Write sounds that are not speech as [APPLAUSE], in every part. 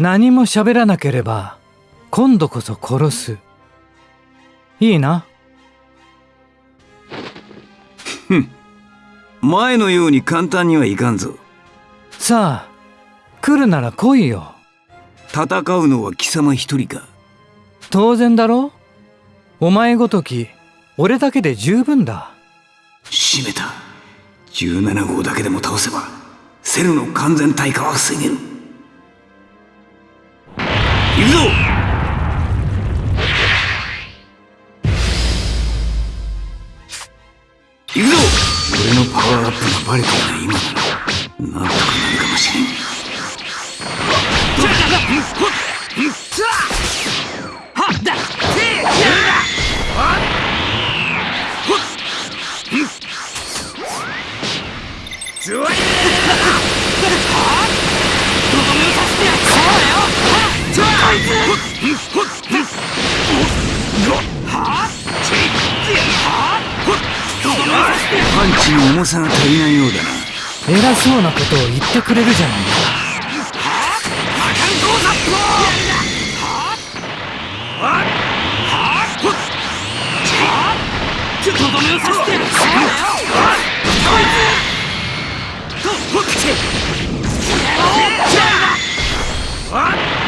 何も喋らなければ今度こそ殺す。いいな？ふん。前のように簡単にはいかんぞ。さあ来るなら来いよ。戦うのは貴様一人か。当然だろ？お前ごとき俺だけで十分だ。閉めた。17号だけでも倒せばセルの完全退化は防げる行くぞ。行くぞ。俺のパワーアップがバレたような今ななんとかパンチの重さが足りないようだな。偉そうなことを言ってくれるじゃない。か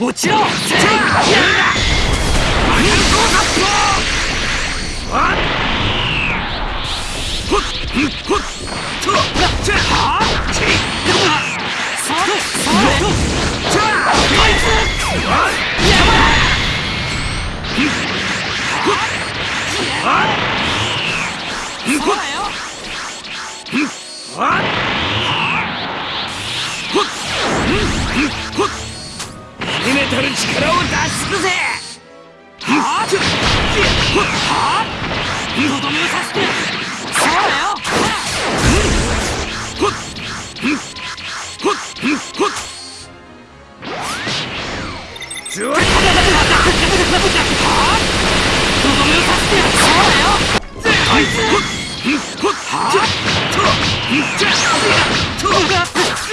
落ちろ秘めたる力を出し尽くせはっとどめをさせてそうだよ。とどめをさせてそうだよはっ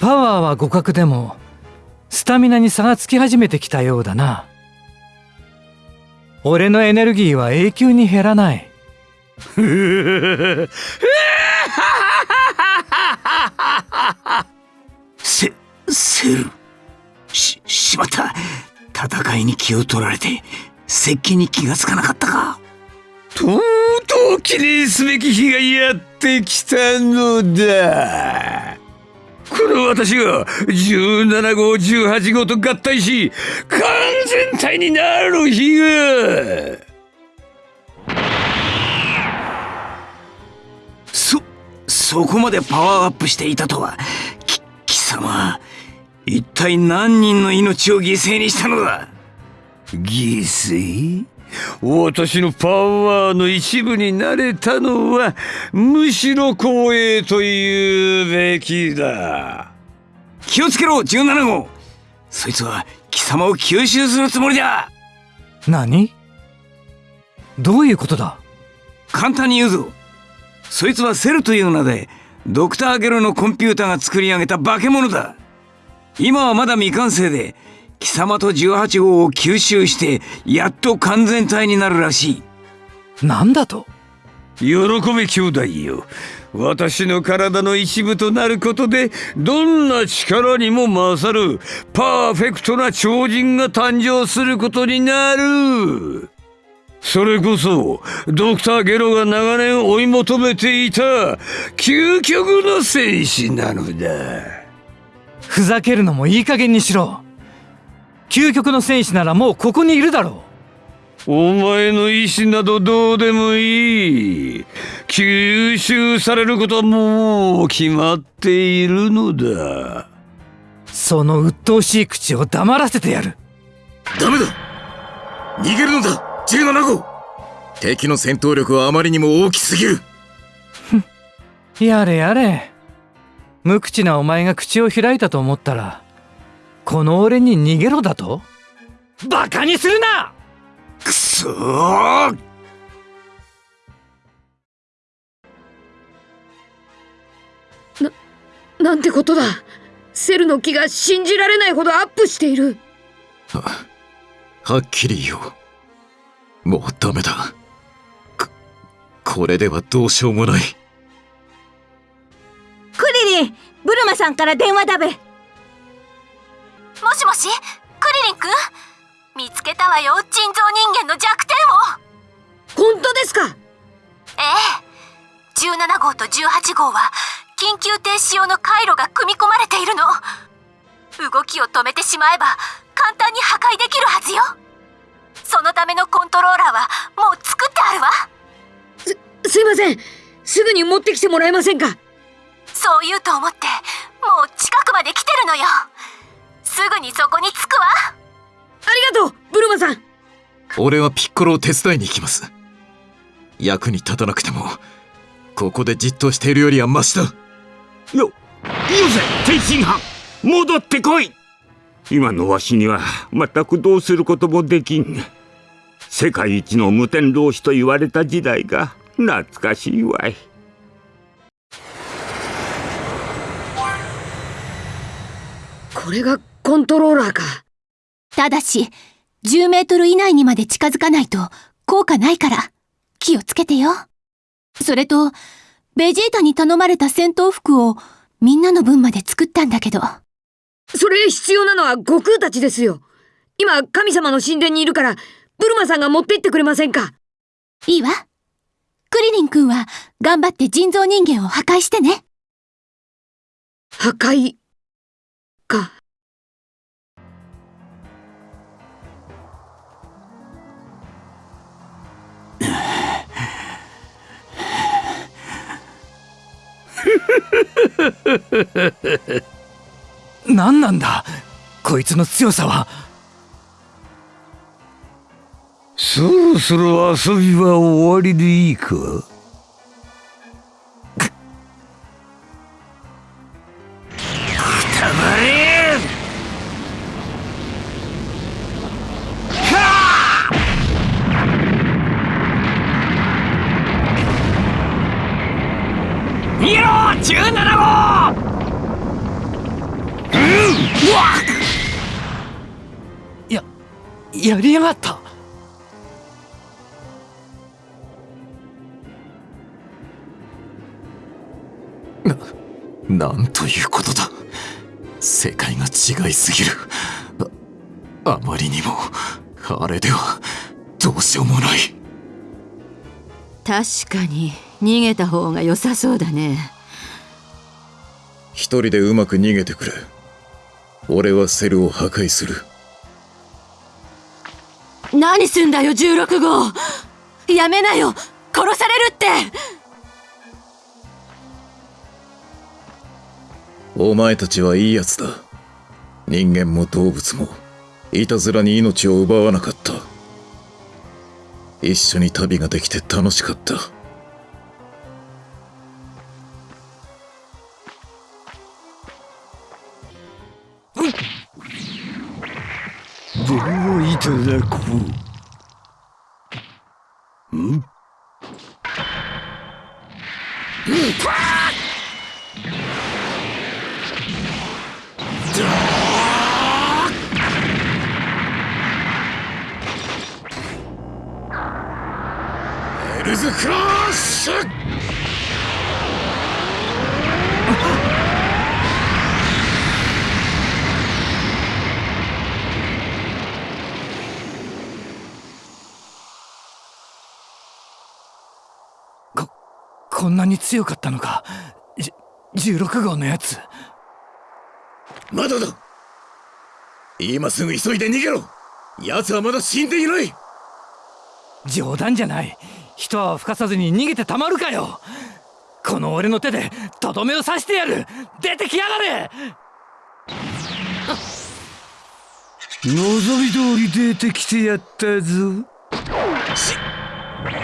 パワーは互角でもスタミナに差がつき始めてきたようだな。俺のエネルギーは永久に減らない。[LAUGHS] セルししまった戦いに気を取られて接近に気がつかなかったか。とうとう記念すべき日がやってきたのだ。この私が17号18号と合体し完全体になる日が。そそこまでパワーアップしていたとはき貴様。一体何人の命を犠牲にしたのだ？犠牲？私のパワーの一部になれたのはむしろ光栄と言うべきだ。気をつけろ17号。そいつは貴様を吸収するつもりだ。何？どういうことだ？簡単に言うぞ。そいつはセルという名でドクターゲロのコンピューターが作り上げた化け物だ今はまだ未完成で貴様と18号を吸収してやっと完全体になるらしい。なんだと？喜べ兄弟よ。私の体の一部となることでどんな力にも勝るパーフェクトな超人が誕生することになる。それこそドクターゲロが長年追い求めていた究極の戦士なのだふざけるのもいい加減にしろ。究極の戦士ならもうここにいるだろお前の意志などどうでもいい。吸収されることはもう決まっているのだ。うその鬱陶しい口を黙らせてやる。ダメだ。逃げるのだ。17号敵の戦闘力はあまりにも大きすぎる。やれやれ無口なお前が口を開いたと思ったらこの俺に逃げろだと？バカにするな！くそー！なんてことだ。セルの木が信じられないほどアップしている。はっきり言おう。もうダメだ。ここれではどうしようもないクリリンブルマさんから電話だべ。もしもしクリリンくん？見つけたわよ人造人間の弱点を。本当ですか？ええ。17号と18号は緊急停止用の回路が組み込まれているの。動きを止めてしまえば簡単に破壊できるはずよ。そのためのコントローラーはもう作ってあるわ。すいません。すぐに持ってきてもらえませんか？そう言うと思ってもう近くまで来てるのよ。すぐにそこに着くわ。ありがとうブルマさん。俺はピッコロを手伝いに行きます。役に立たなくてもここでじっとしているよりはマシだ。よよせ天津飯。戻ってこい。今のわしには全くどうすることもできん。世界一の無天老師と言われた時代が懐かしいわいこれがコントローラーか。ただし10メートル以内にまで近づかないと効果ないから気をつけてよ。それとベジータに頼まれた戦闘服をみんなの分まで作ったんだけど。それ必要なのは悟空たちですよ。今神様の神殿にいるからブルマさんが持って行ってくれませんか。いいわ。クリリン君は頑張って人造人間を破壊してね。破壊か [LAUGHS] 何なんだ？こいつの強さは。そろそろ遊びは終わりでいいか？17号ややりやがった。なんということだ。世界が違いすぎる。ああまりにも。あれではどうしようもない。確かに逃げた方が良さそうだね一人でうまく逃げてくれ。俺はセルを破壊する。何すんだよ16号。やめなよ。殺されるって。お前たちはいいやつだ。人間も動物もいたずらに命を奪わなかった。一緒に旅ができて楽しかったではいただこう。ん。エルズクラッシュこんなに強かったのか。じ16号のやつ。まだだ。今すぐ急いで逃げろ。奴はまだ死んでいない。冗談じゃない。一泡吹かさずに逃げてたまるかよ。この俺の手でとどめを刺してやる。出てきやがれ。望み通り出てきてやったぞ。し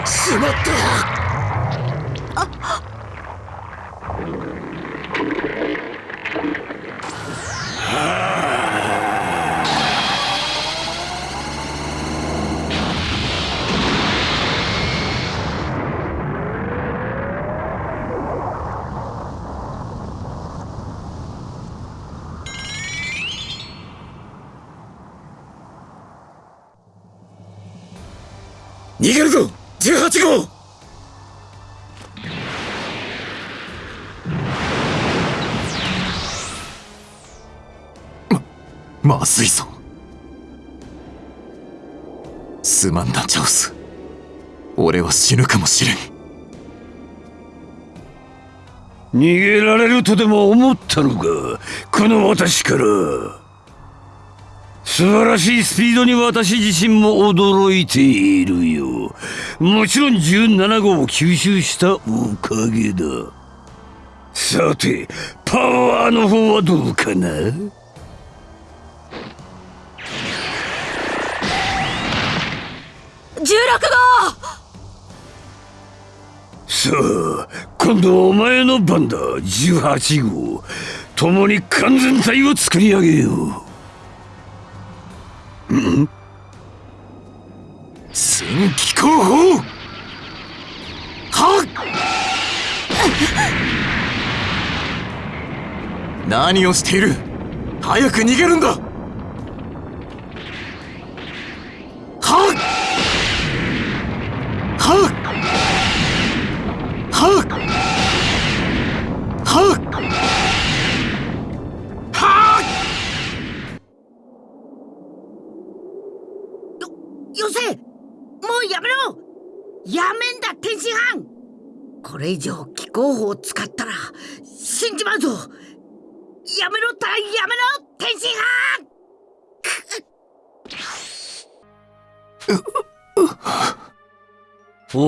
しまった逃げるぞ !18 号!ま、ずいぞすまんなチャオス。俺は死ぬかもしれん。逃げられるとでも思ったのか？この私から。素晴らしいスピードに私自身も驚いているよ。もちろん17号を吸収したおかげだ。さてパワーの方はどうかな？16号。さあ今度はお前の番だ。18号。共に完全体を作り上げようん？戦機候補。はっ！何をしている？早く逃げるんだ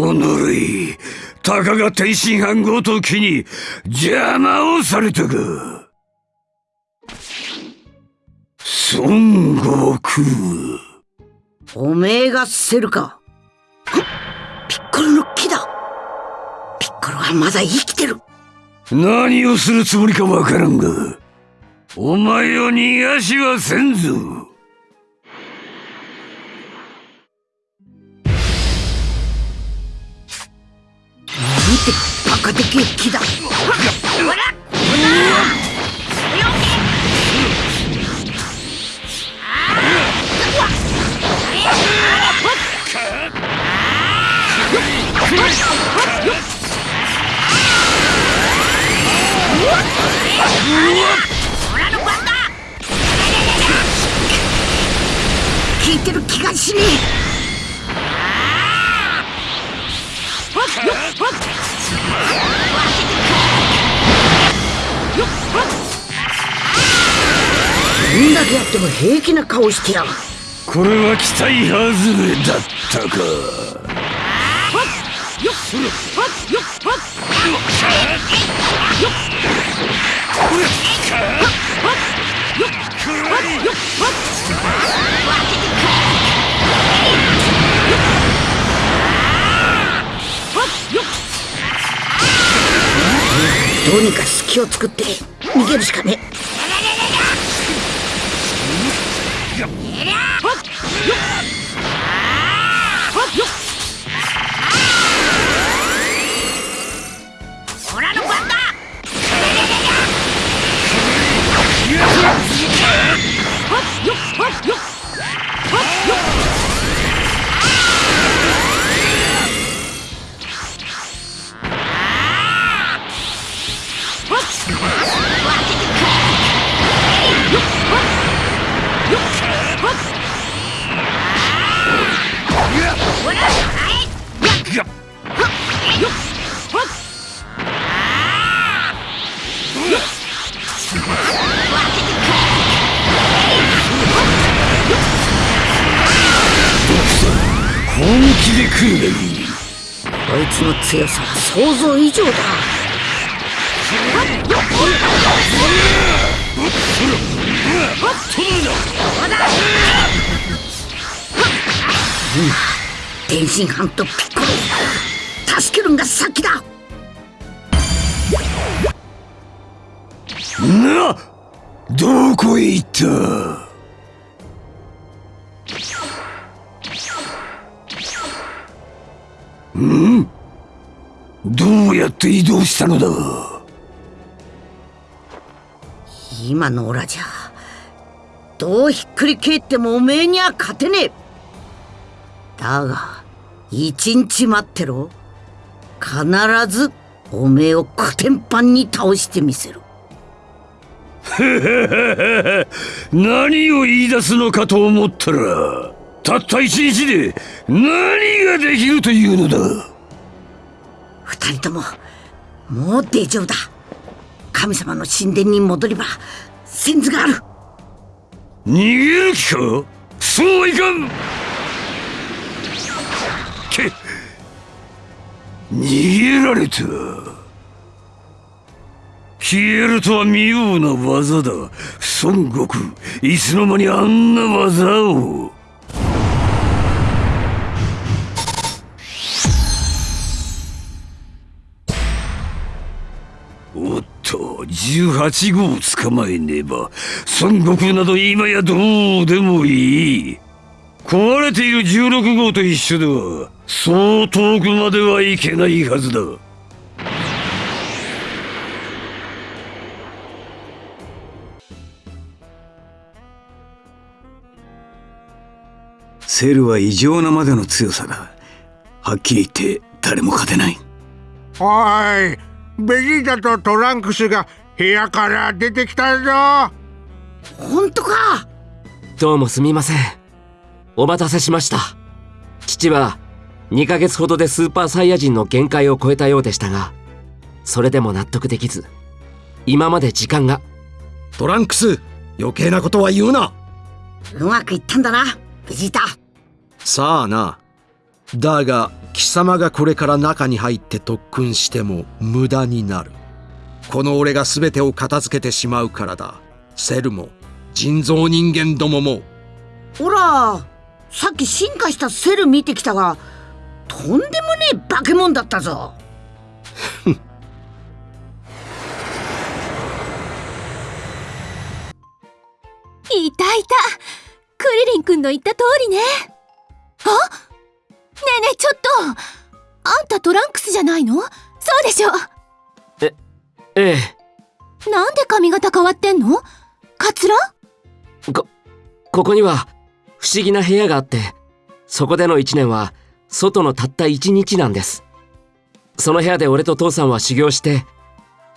おのれいたかが天津飯ごときに邪魔をされたか孫悟空。おめえがセルか。ピッコロの木だ。ピッコロはまだ生きてる。何をするつもりかわからんがお前を逃がしはせんぞてバカでけえ木だ。ほら聞いてる気がしねえっても平気な顔してやがる。これは期待外れだったか。どうにか隙を作って逃げるしかね What? あいつの強さは想像以上だ。うん天津飯とピッコロ助けるんが先だなどこへ行ったんどうやって移動したのだ今のオラじゃどうひっくり返ってもおめえには勝てねえだが一日待ってろ。必ずおめえをコテンパンに倒してみせる [LAUGHS] 何を言い出すのかと思ったらたった一日で何ができるというのだ。二人とももう大丈夫だ。神様の神殿に戻れば先頭がある。逃げる気か？そうはいかん逃げられた。消えるとは妙な技だ。孫悟空いつの間にあんな技を。おっと18号を捕まえねば孫悟空など今やどうでもいい。壊れている16号と一緒ではそう遠くまではいけないはずだ。セルは異常なまでの強さだ。はっきり言って誰も勝てない。おいベジータとトランクスが部屋から出てきたぞ。本当か？どうもすみません。お待たせしました。父は2ヶ月ほどでスーパーサイヤ人の限界を超えたようでしたがそれでも納得できず今まで時間が。トランクス余計なことは言うな。うまくいったんだなベジータ。さあな。だが貴様がこれから中に入って特訓しても無駄になる。この俺が全てを片付けてしまうからだ。セルも人造人間どもも。ほらさっき進化したセル見てきたがとんでもねえ化け物だったぞ。いたい。たクリリン君の言った通りね。あ？ねえねえちょっと。あんたトランクスじゃないの？そうでしょ。ええなんで髪型変わってんの？カツラ？こここには不思議な部屋があってそこでの1年は外のたった1日なんです。その部屋で俺と父さんは修行して。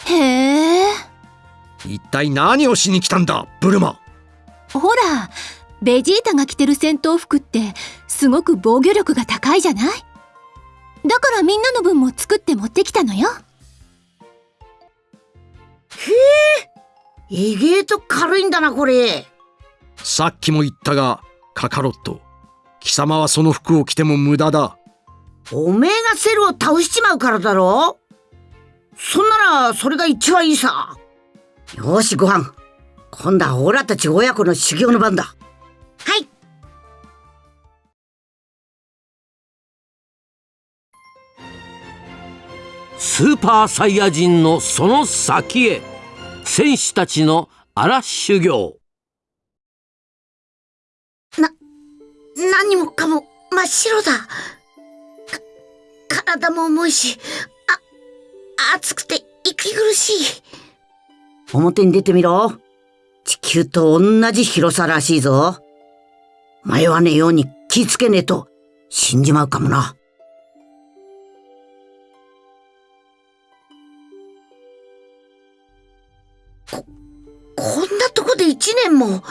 へえ。一体何をしに来たんだブルマ。ほらベジータが着てる戦闘服ってすごく防御力が高いじゃない？だからみんなの分も作って持ってきたのよ。意外と軽いんだなこれ。さっきも言ったがカカロット貴様はその服を着ても無駄だ。おめえがセルを倒しちまうからだろ？そんならそれが一番いいさ。よしご飯。今度はオラたち親子の修行の番だ。はい。スーパーサイヤ人のその先へ。戦士たちの荒修行何もかも真っ白だ。か体も重いしあ暑くて息苦しい。表に出てみろ。地球と同じ広さらしいぞ。迷わねえように気ぃつけねえと死んじまうかもな。ここんなとこで一年も。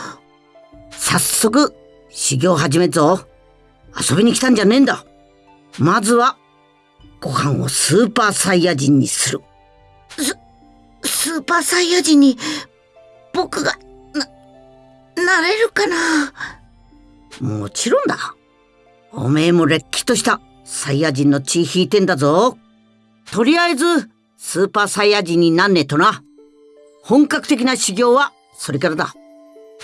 早速修行始めっぞ遊びに来たんじゃねえんだまずはご飯をスーパーサイヤ人にするススーパーサイヤ人に僕がななれるかな？もちろんだおめえもれっきとしたサイヤ人の血引いてんだぞ。とりあえず、スーパーサイヤ人になんねえとな。本格的な修行は、それからだ。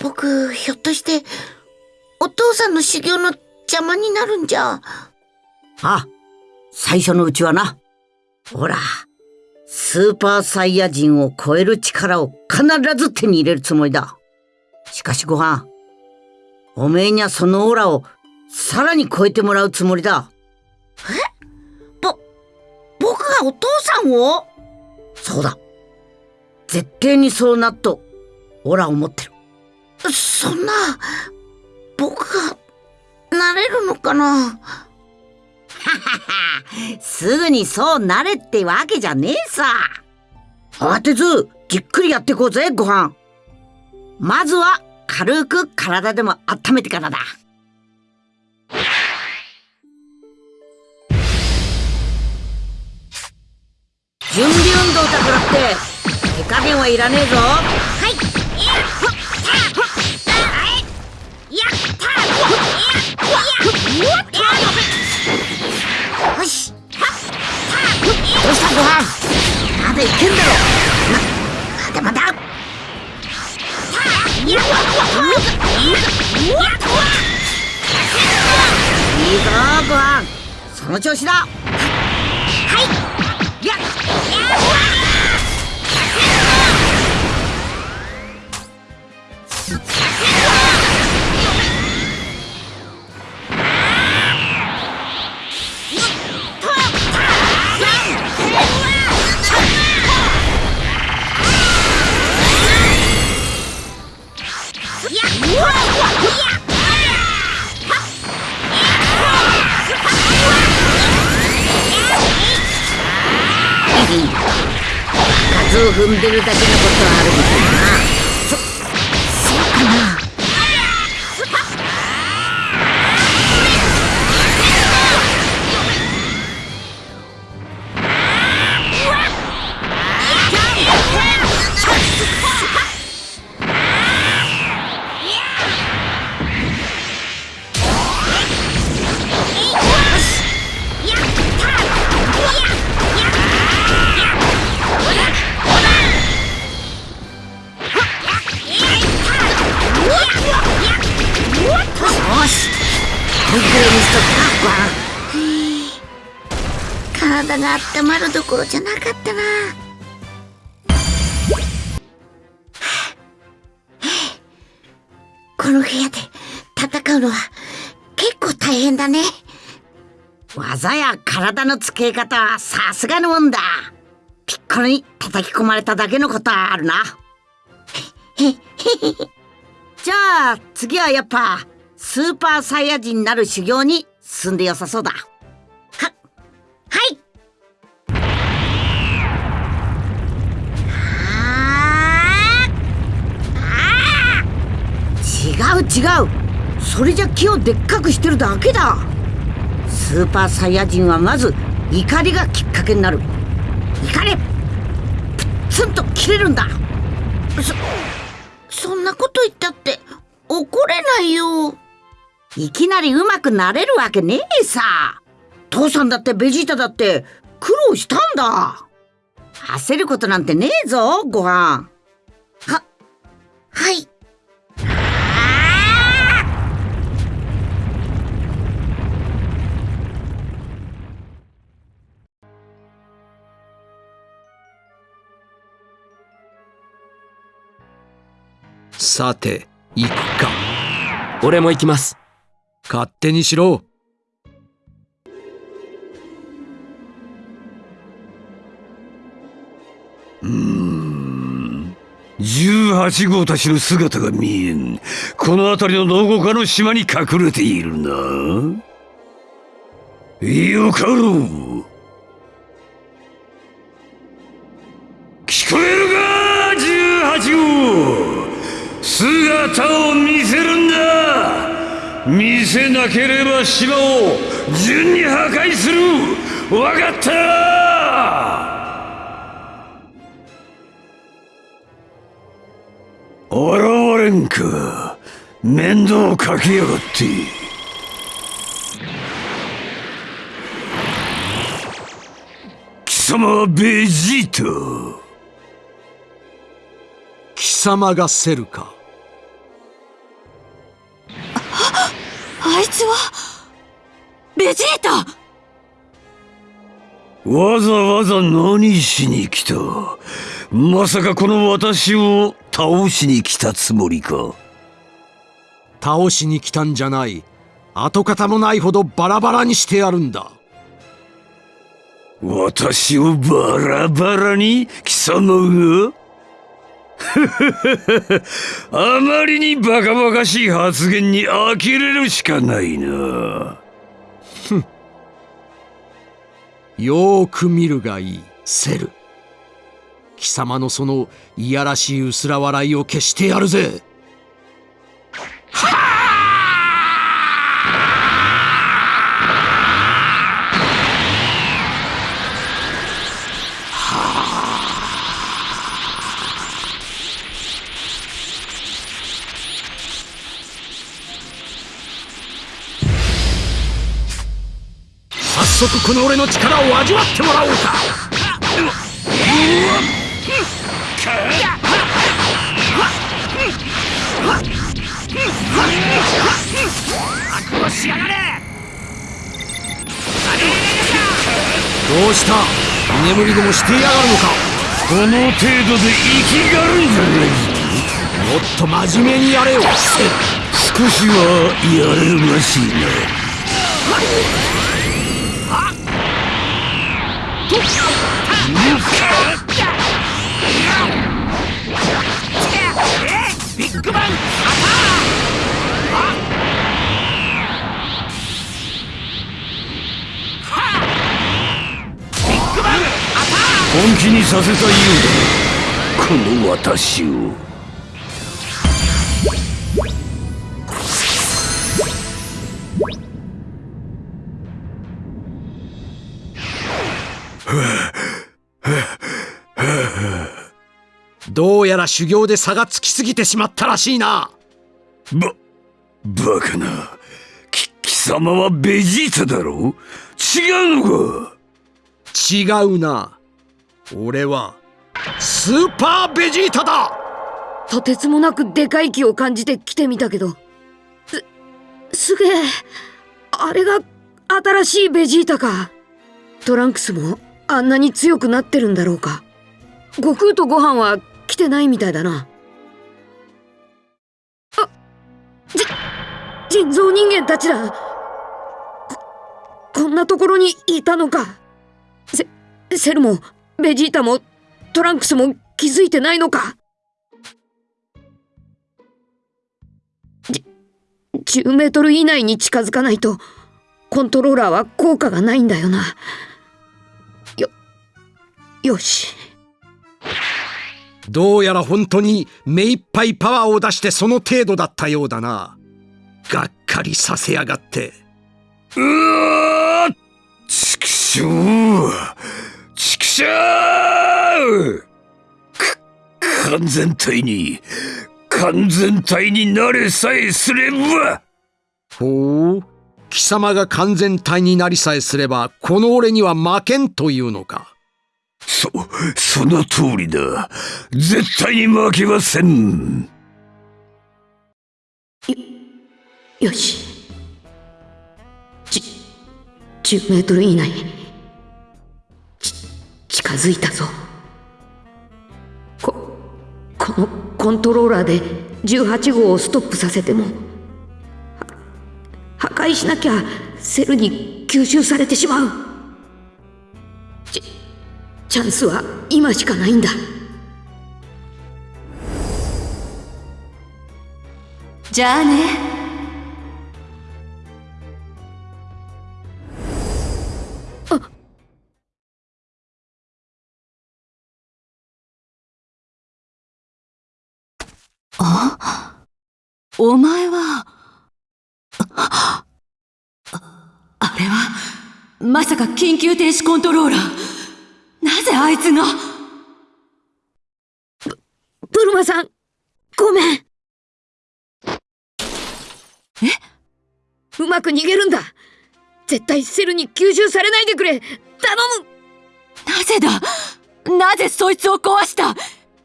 僕、ひょっとして、お父さんの修行の邪魔になるんじゃ。ああ、最初のうちはな。ほら、スーパーサイヤ人を超える力を必ず手に入れるつもりだ。しかしご飯、おめえにはそのオーラをさらに超えてもらうつもりだ。え？ぼ、僕がお父さんを？そうだ。絶対にそうなっと、オーラを持ってる。そんな、僕が、なれるのかな？すぐにそうなれってわけじゃねえさ。慌てず、じっくりやっていこうぜ、ご飯。まずは、軽く体でも温めてからだ。準備運動だからって、手加減はいらねえぞ。はい。よしどうしたごいけんだろま、まだまだいいぞご飯その調子だはいやっ数を踏んでるだけのことはあるみたいな。そそうかな。温まるどころじゃなかったな [SIGHS] この部屋で戦うのは結構大変だね。技や体の付け方はさすがのもんだ。ピッコロに叩き込まれただけのことはあるな。[LAUGHS] じゃあ次はやっぱスーパーサイヤ人になる修行に進んでよさそうだ。ははい違う違う。それじゃ木をでっかくしてるだけだ。スーパーサイヤ人はまず怒りがきっかけになる。怒れ。プッツンと切れるんだ。そそんなこと言ったって怒れないよ。いきなり上手くなれるわけねえさ。父さんだってベジータだって苦労したんだ。焦ることなんてねえぞご飯。さて行くか。俺も行きます。勝手にしろ。うーん。18号たちの姿が見えん。この辺りのどこかの島に隠れているな。よかろう姿を見せるんだ。見せなければ島を順に破壊する。わかった。現れんか面倒をかけやがって。貴様はベジータ。貴様がセルか。あいつはベジータ。わざわざ何しに来た？まさかこの私を倒しに来たつもりか？倒しに来たんじゃない。跡形もないほどバラバラにしてやるんだ。私をバラバラに貴様が？[LAUGHS] あまりにバカバカしい発言に呆れるしかないな。[LAUGHS] よーく見るがいいセル。貴様のそのいやらしい薄ら笑いを消してやるぜ早速この俺の力を味わってもらおうか。どうした居眠りでもしてやがるのかこの程度で生きがるんじゃないもっ。と真面目にやれよ少しはやれるらしいな本気にさせたようだこの私を。どうやら修行で差がつきすぎてしまったらしいな。ばバカな。き貴様はベジータだろ？違うのか？違うな。俺はスーパーベジータだ！とてつもなくでかい気を感じて来てみたけど。すすげえあれが新しいベジータか。トランクスも？あんなに強くなってるんだろうか。悟空と悟飯は来てないみたいだな。あじ人造人間たちだ。ここんなところにいたのか。セセルもベジータもトランクスも気づいてないのか。じ10メートル以内に近づかないとコントローラーは効果がないんだよな。よし。どうやら本当に目いっぱいパワーを出してその程度だったようだな。がっかりさせやがって。うわちくしょうちくしょう完全体に完全体になれさえすれば。ほう？貴様が完全体になりさえすればこの俺には負けんというのか。そその通りだ。絶対に負けません。よよし。じ10メートル以内。ち近づいたぞ。ここのコントローラーで18号をストップさせても。破壊しなきゃセルに吸収されてしまう。チャンスは今しかないんだ。じゃあね。あ。あ？お前は。あれはまさか緊急停止コントローラー。なぜあいつが？ブルマさんごめん。え？うまく逃げるんだ。絶対セルに吸収されないでくれ。頼む。なぜだ？なぜそいつを壊した？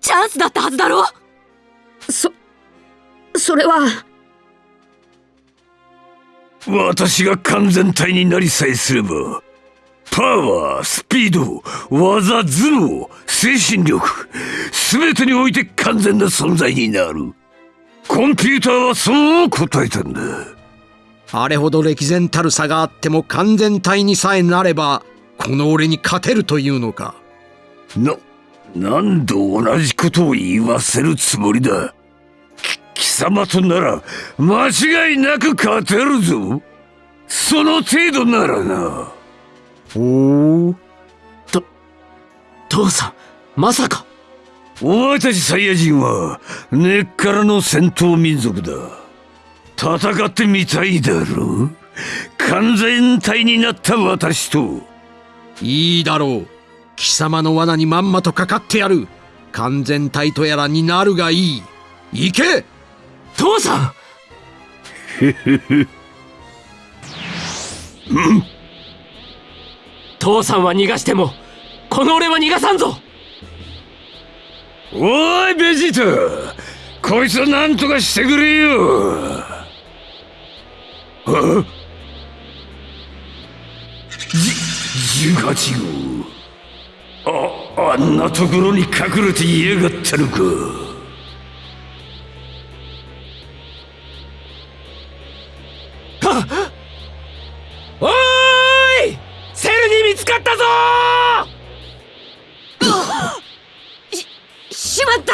チャンスだったはずだろ？そそれは。私が完全体になりさえすればパワースピード技頭脳精神力全てにおいて完全な存在になる。コンピューターはそう答えたんだ。あれほど歴然たる差があっても完全体にさえなればこの俺に勝てるというのか。な何度同じことを言わせるつもりだ？貴様となら間違いなく勝てるぞ。その程度ならなおおと父さんまさか。お前たちサイヤ人は根っからの戦闘民族だ。戦ってみたいだろ完全体になった私と。いいだろう。貴様の罠にまんまとかかってやる。完全体とやらになるがいい。行け！父さん。うん父さんは逃がしてもこの俺は逃がさんぞ。おいベジータ。こいつは何とかしてくれよ。あじ18号ああんなところに隠れていやがったのか。ししまった。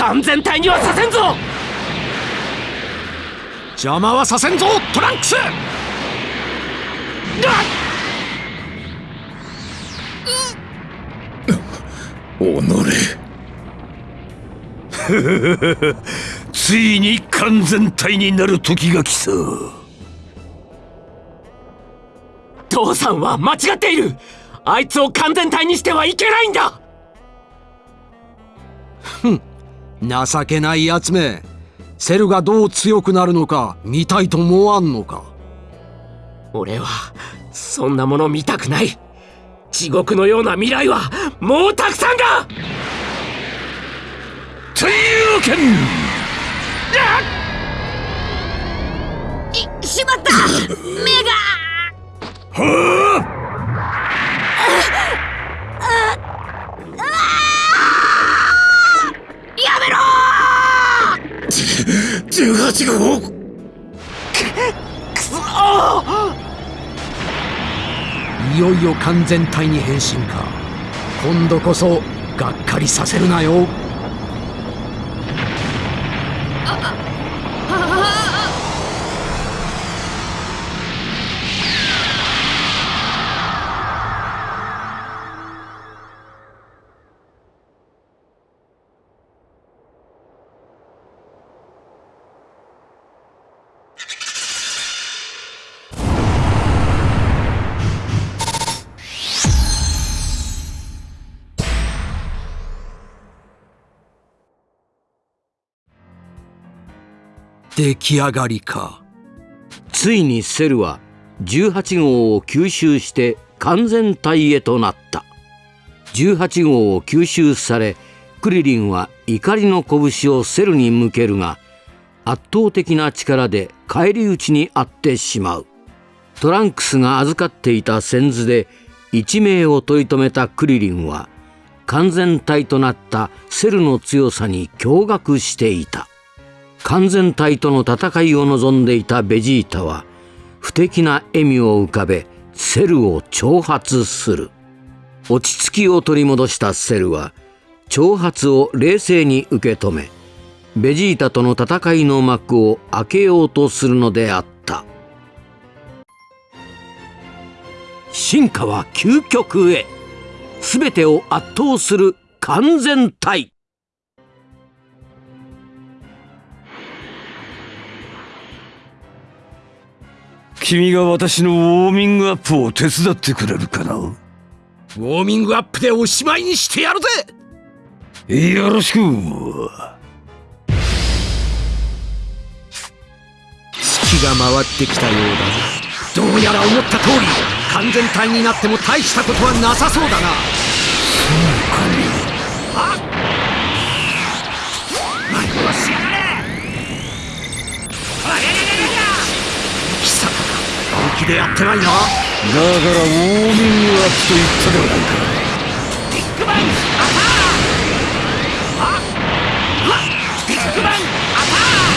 完全体にはさせんぞ。邪魔はさせんぞトランクス。おのれ。ついに完全体になる時が来た父さんは間違っている。あいつを完全体にしてはいけないんだ。ふん。情けないやつめ。セルがどう強くなるのか見たいと思わんのか。俺はそんなもの見たくない。地獄のような未来はもうたくさんだ。というわけいしまった。目が18号くそいよいよ完全体に変身か。今度こそがっかりさせるなよ出来上がりか。ついにセルは18号を吸収して完全体へとなった。18号を吸収されクリリンは怒りの拳をセルに向けるが圧倒的な力で返り討ちにあってしまう。トランクスが預かっていた先図で一命を取り留めたクリリンは完全体となったセルの強さに驚愕していた。完全体との戦いを望んでいたベジータは不敵な笑みを浮かべセルを挑発する。落ち着きを取り戻したセルは挑発を冷静に受け止めベジータとの戦いの幕を開けようとするのであった。進化は究極へ。全てを圧倒する完全体。君が私のウォーミングアップを手伝ってくれるかな？ウォーミングアップでおしまいにしてやるぜ！よろしく。月が回ってきたようだどうやら思った通り完全体になっても大したことはなさそうだな。貴気でやってないなだからウォーミングアップと言ったではないかビッグバンアタービッグバンアター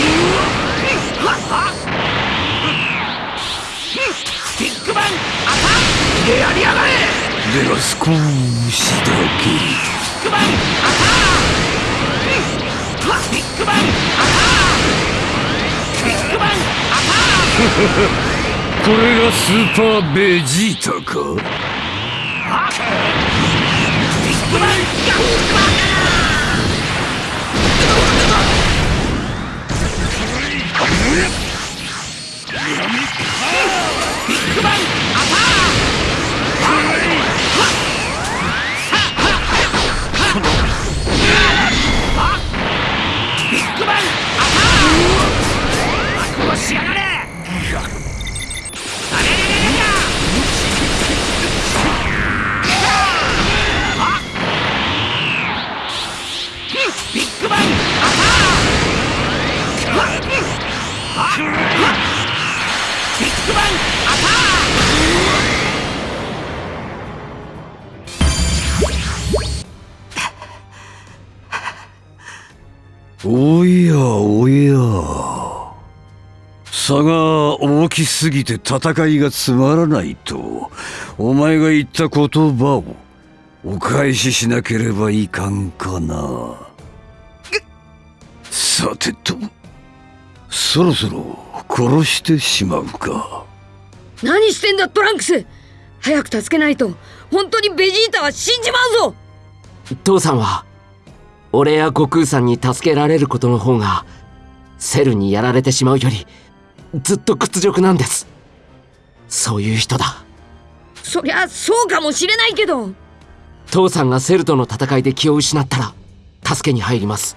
ビッグバンアターでやりやがれでは少しだけビッグバンアタービッグバンアタービッグバンアター。れがスーパーベジータか？すぎて戦いがつまらないとお前が言った言葉をお返ししなければいかんかな。さてとそろそろ殺してしまうか。何してんだトランクス。早く助けないと本当にベジータは死んじまうぞ。父さんは俺や悟空さんに助けられることの方がセルにやられてしまうよりずっと屈辱なんです。そういう人だ。そりゃそうかもしれないけど。父さんがセルとの戦いで気を失ったら助けに入ります。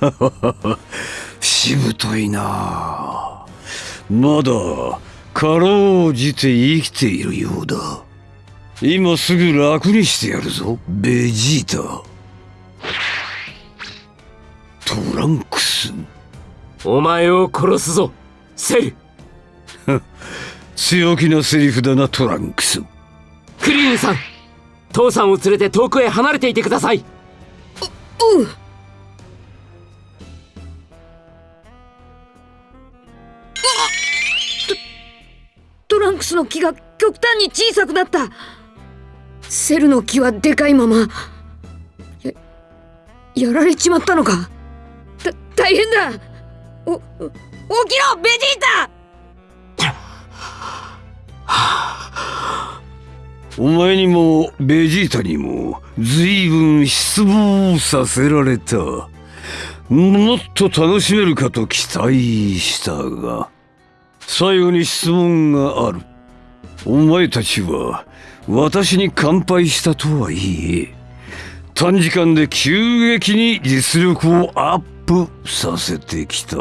[LAUGHS] しぶといな。まだかろうじて生きているようだ。今すぐ楽にしてやるぞベジータ。トランクスお前を殺すぞセル強気なセリフだなトランクス。クリーンさん父さんを連れて遠くへ離れていてください。うんトトランクスの木が極端に小さくなったセルの木はでかいままややられちまったのかた大変だお起きろベジータ！お前にもベジータにも随分失望させられた。もっと楽しめるかと期待したが最後に質問がある。お前たちは私に乾杯したとはいえ短時間で急激に実力をアッププさせてきた。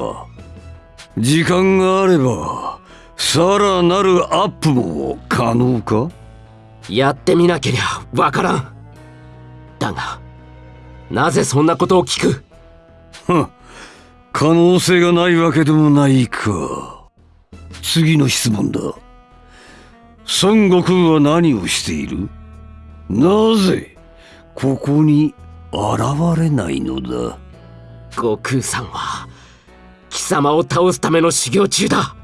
時間があればさらなるアップも可能か？やってみなけりゃわからん。だがなぜそんなことを聞く？は可能性がないわけでもないか。次の質問だ。孫悟空は何をしている？なぜここに現れないのだ？悟空さんは貴様を倒すための修行中だ。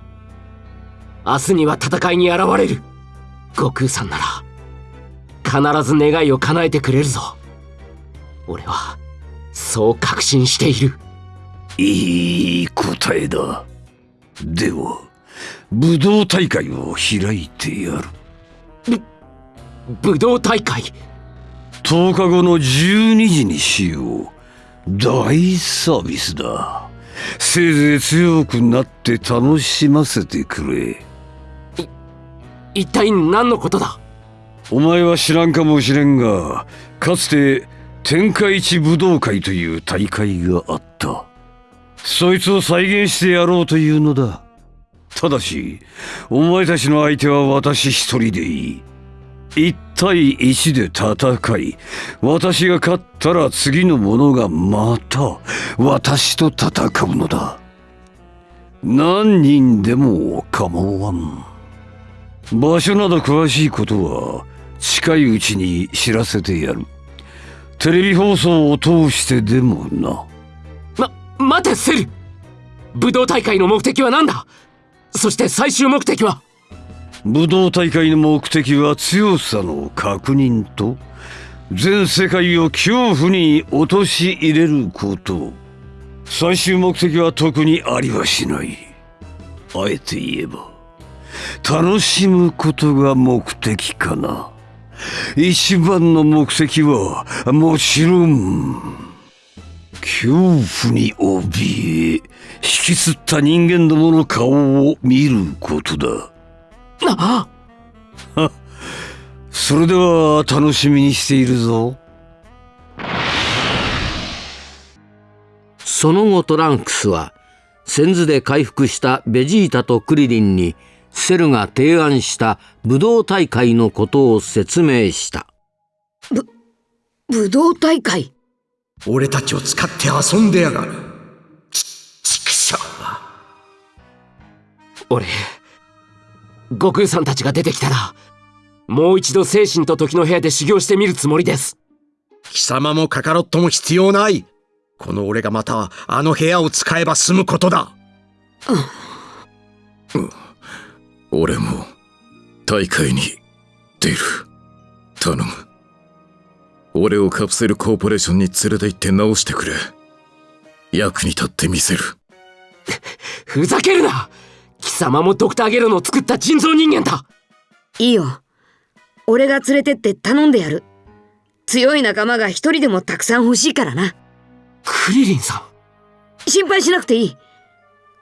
明日には戦いに現れる。悟空さんなら必ず願いを叶えてくれるぞ。俺はそう確信している。いい答えだ。では武道大会を開いてやる。武道大会？10日後の12時にしよう大サービスだ。せいぜい強くなって楽しませてくれ。一体何のことだ？お前は知らんかもしれんがかつて天下一武道会という大会があった。そいつを再現してやろうというのだ。ただしお前たちの相手は私一人でいい1対1で戦い私が勝ったら次の者がまた私と戦うのだ。何人でも構わん。場所など詳しいことは近いうちに知らせてやる。テレビ放送を通してでもな。ま待てセル武道大会の目的は何だ？そして最終目的は？武道大会の目的は強さの確認と全世界を恐怖に陥れること。最終目的は特にありはしない。あえて言えば楽しむことが目的かな。一番の目的はもちろん恐怖に怯え引きつった人間どもの顔を見ることだ。あ [LAUGHS] それでは楽しみにしているぞ。その後トランクスは先頭で回復したベジータとクリリンにセルが提案した武道大会のことを説明した。ぶ武道大会？俺たちを使って遊んでやがる。ち畜生俺悟空さんたちが出てきたらもう一度精神と時の部屋で修行してみるつもりです。貴様もカカロットも必要ない。この俺がまたあの部屋を使えば済むことだ、うん、俺も大会に出る。頼む。俺をカプセルコーポレーションに連れて行って直してくれ。役に立ってみせる。ふざけるな貴様もドクターゲロの作った人造人間だ。いいよ。俺が連れてって頼んでやる。強い仲間が一人でもたくさん欲しいからな。クリリンさん。心配しなくていい。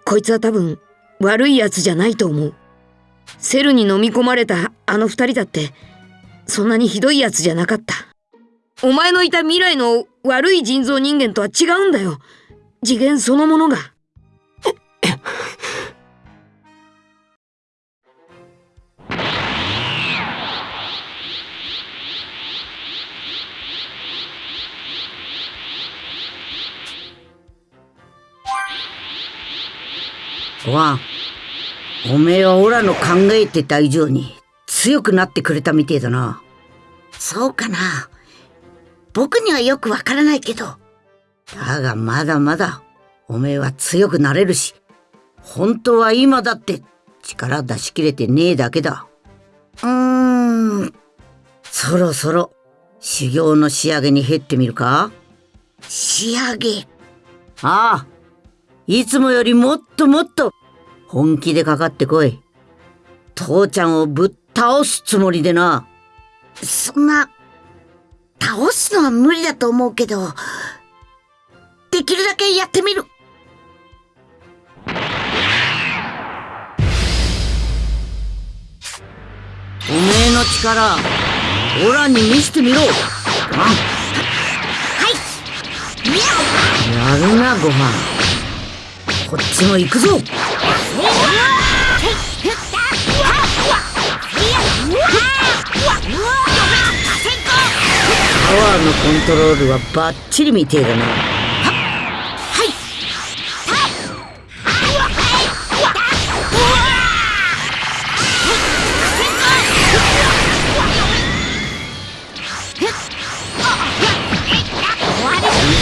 こいつは多分悪いやつじゃないと思う。セルに飲み込まれたあの二人だってそんなにひどいやつじゃなかった。お前のいた未来の悪い人造人間とは違うんだよ。次元そのものがご飯おめえはオラの考えてた以上に強くなってくれたみてえだな。そうかな。僕にはよくわからないけど。だがまだまだおめえは強くなれるし本当は今だって力出し切れてねえだけだ。うーん。そろそろ修行の仕上げに減ってみるか？仕上げ。ああいつもよりもっともっと本気でかかってこい。父ちゃんをぶっ倒すつもりでな。そんな、倒すのは無理だと思うけど、できるだけやってみる。おめえの力、オラに見せてみろ。はい。やるな、ご飯。こっちも行くぞ。パワーのコントロールはバッチリみてえだな。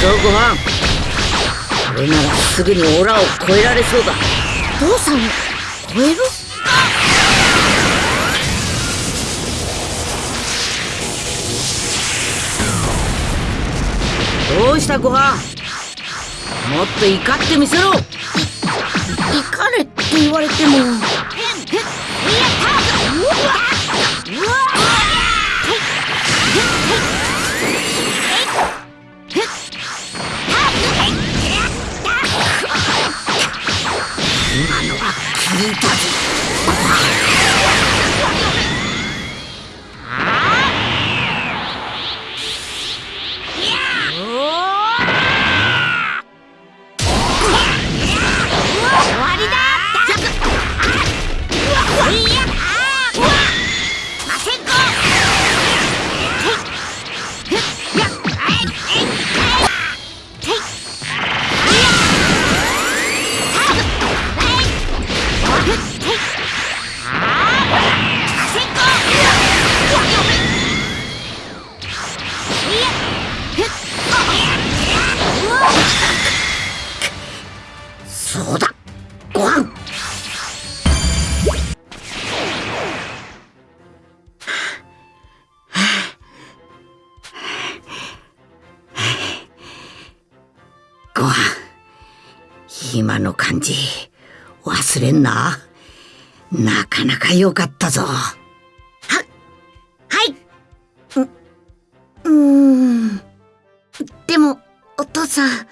ぞご飯れならすぐにオラを超えられそうだ。父さんを超える？どうしたごはん？もっと怒ってみせろ。怒れって言われてもかなかったぞ。ははい。ううーん。でもお父さん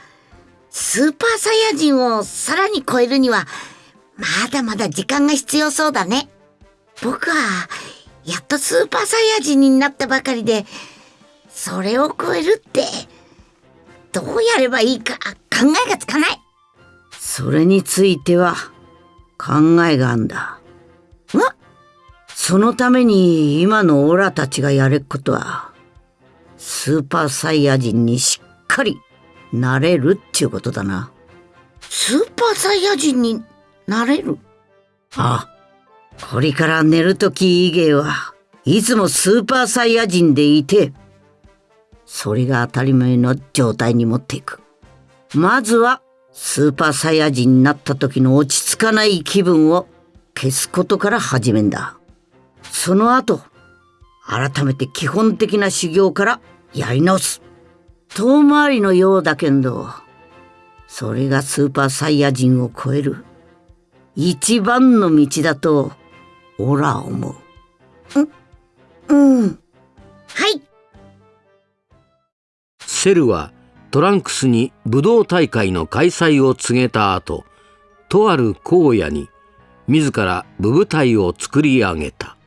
スーパーサイヤ人をさらに超えるにはまだまだ時間が必要そうだね。僕はやっとスーパーサイヤ人になったばかりでそれを超えるってどうやればいいか考えがつかない。それについては考えがあんだ。わそのために今のオラたちがやれっことはスーパーサイヤ人にしっかりなれるっちゅうことだな。スーパーサイヤ人になれる？ああ。これから寝るとき以外はいつもスーパーサイヤ人でいてそれが当たり前の状態に持っていく。まずはスーパーサイヤ人になった時の落ち着かない気分を消すことから始めんだその後改めて基本的な修行からやり直す。遠回りのようだけどそれがスーパーサイヤ人を超える一番の道だとオラ思う。うんはい。セルはトランクスに武道大会の開催を告げた後とある荒野に自ら武部隊を作り上げた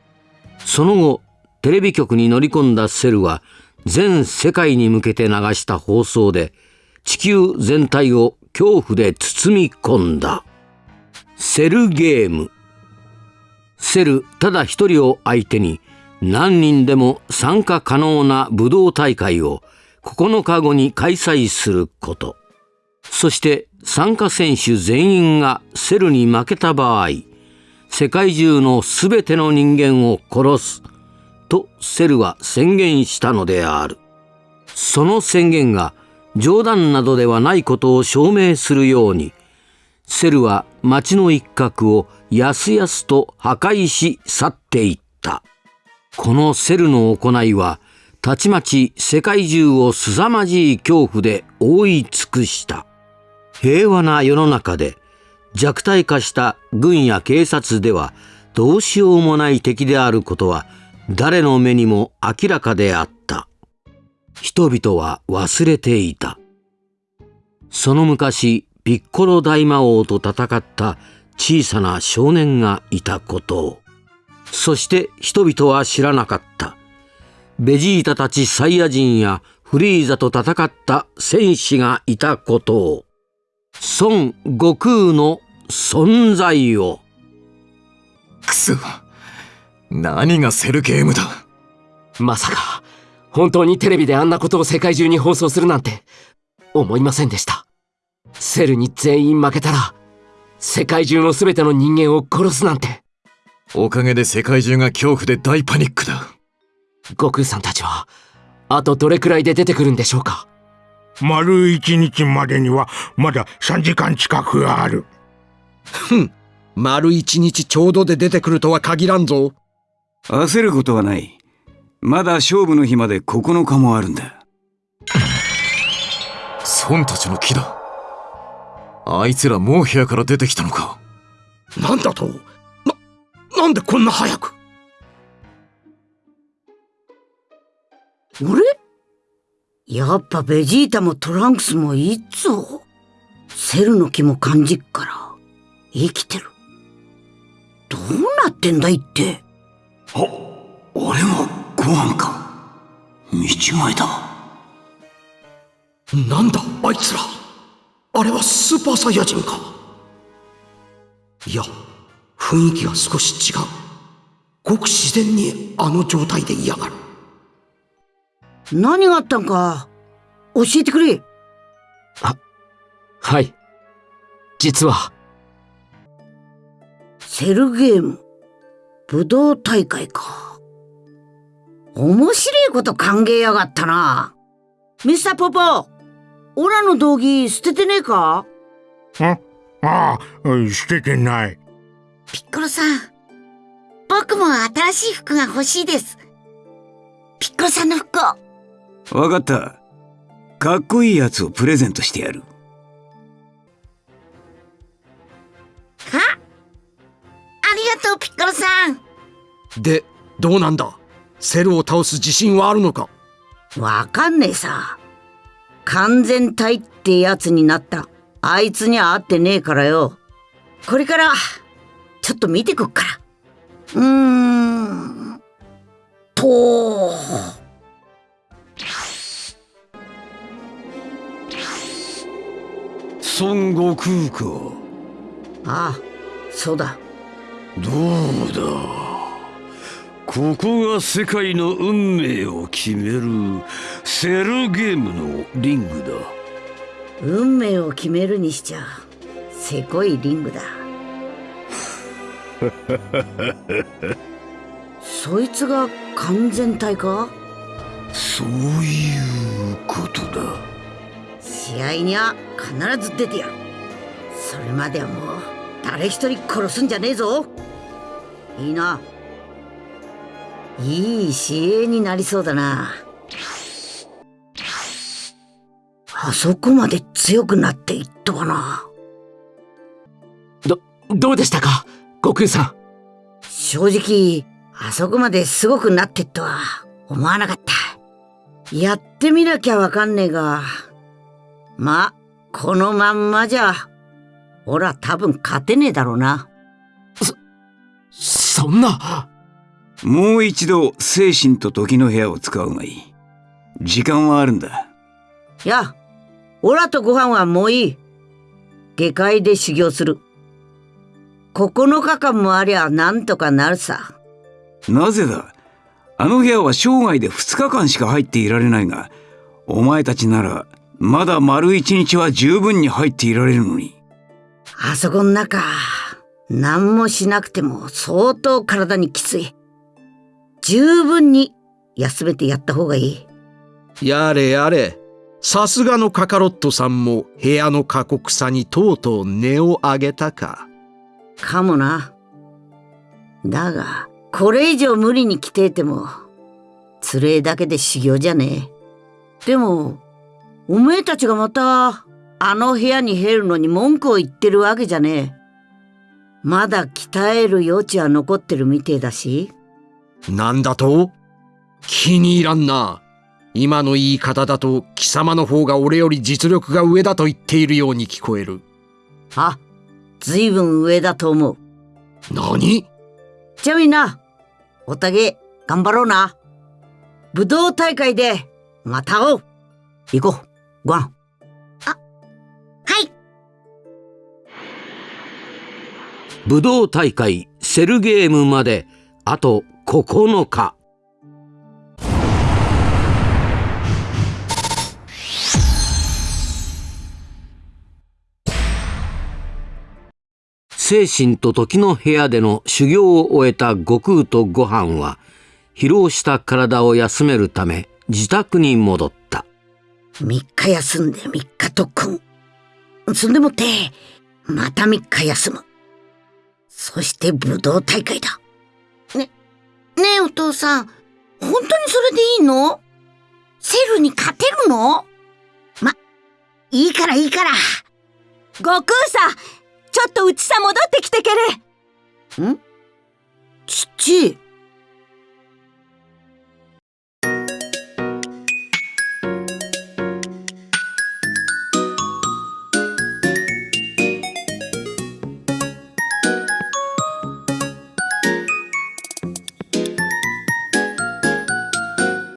その後テレビ局に乗り込んだセルは全世界に向けて流した放送で地球全体を恐怖で包み込んだ。セルゲーム。セルただ一人を相手に何人でも参加可能な武道大会を9日後に開催すること。そして参加選手全員がセルに負けた場合世界中の全ての人間を殺す。とセルは宣言したのである。その宣言が冗談などではないことを証明するようにセルは町の一角をやすやすと破壊し去っていった。このセルの行いはたちまち世界中を凄まじい恐怖で覆い尽くした。平和な世の中で弱体化した軍や警察ではどうしようもない敵であることは誰の目にも明らかであった。人々は忘れていた。その昔ピッコロ大魔王と戦った小さな少年がいたことを。そして人々は知らなかった。ベジータたちサイヤ人やフリーザと戦った戦士がいたことを。孫悟空の存在を。くそ何がセルゲームだ。まさか本当にテレビであんなことを世界中に放送するなんて思いませんでした。セルに全員負けたら世界中の全ての人間を殺すなんて。おかげで世界中が恐怖で大パニックだ。悟空さんたちはあとどれくらいで出てくるんでしょうか？丸一日までにはまだ3時間近くあるふん。丸一日ちょうどで出てくるとは限らんぞ。焦ることはない。まだ勝負の日まで9日もあるんだ。孫たちの木だ。あいつらもう部屋から出てきたのか。なんだと？ななんでこんな早く？あれ？やっぱベジータもトランクスもいいっぞセルの木も感じっから生きてる。どうなってんだいって。あ俺もご飯か。見違えたなんだあいつら。あれはスーパーサイヤ人か。いや雰囲気が少し違う。ごく自然にあの状態で嫌がる。何があったんか教えてくれ。あはい。実はセルゲーム武道大会か。面白いこと考えやがったな。ミスターポポオラの道着捨ててねえか？あああ捨ててない。ピッコロさん僕も新しい服が欲しいです。ピッコロさんの服を。わかった。かっこいいやつをプレゼントしてやるでどうなんだ？セルを倒す自信はあるのか？わかんねえさ。完全体ってやつになった。あいつには会ってねえからよ。これからちょっと見てくっから。うーん。と。孫悟空か。ああそうだ。どうだ？ここが世界の運命を決めるセルゲームのリングだ。運命を決めるにしちゃせこいリングだ。[LAUGHS] そいつが完全体か？そういうことだ。試合には必ず出てやる。それまではもう誰一人殺すんじゃねえぞ。いいないい試合になりそうだなあそこまで強くなっていったかなど、どうでしたか？悟空さん。正直、あそこまですごくなってとは思わなかった。やってみなきゃわかんねえが、ま、このまんまじゃ、ほら多分勝てねえだろうな。そんな。もう一度精神と時の部屋を使うがいい。時間はあるんだ。いや、オラとご飯はもういい。下界で修行する。9日間もありゃなんとかなるさ。なぜだ？あの部屋は生涯で2日間しか入っていられないが、お前たちならまだ丸一日は十分に入っていられるのに。あそこの中、何もしなくても相当体にきつい。十分に休めてやった方がいい。やれやれ。さすがのカカロットさんも部屋の過酷さにとうとう値を上げたか。かもな。だが、これ以上無理に来ていても、つれえだけで修行じゃねえ。でも、おめえたちがまた、あの部屋に入るのに文句を言ってるわけじゃねえ。まだ鍛える余地は残ってるみてえだし。なんだと？気に入らんな。今の言い方だと貴様の方が俺より実力が上だと言っているように聞こえる。あ、ずいぶん上だと思う。何？じゃあみんな、おたげ、頑張ろうな。武道大会で、また会おう。行こう、ご飯。はい。武道大会セルゲームまであと9日。精神と時の部屋での修行を終えた悟空とご飯は疲労した体を休めるため自宅に戻った3日休んで3日特訓。そんでもって、また3日休む。そして武道大会だ。ね、ねえお父さん、本当にそれでいいの？セルに勝てるの？ま、いいからいいから。悟空さんちょっとうちさ戻ってきてけれ。ん？父